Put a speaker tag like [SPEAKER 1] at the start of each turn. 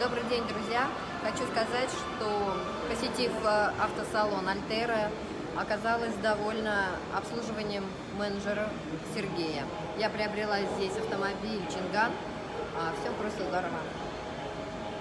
[SPEAKER 1] Добрый день, друзья! Хочу сказать, что посетив э, автосалон Альтера, оказалась довольна обслуживанием менеджера Сергея. Я приобрела здесь автомобиль Чинган, а все просто здорово.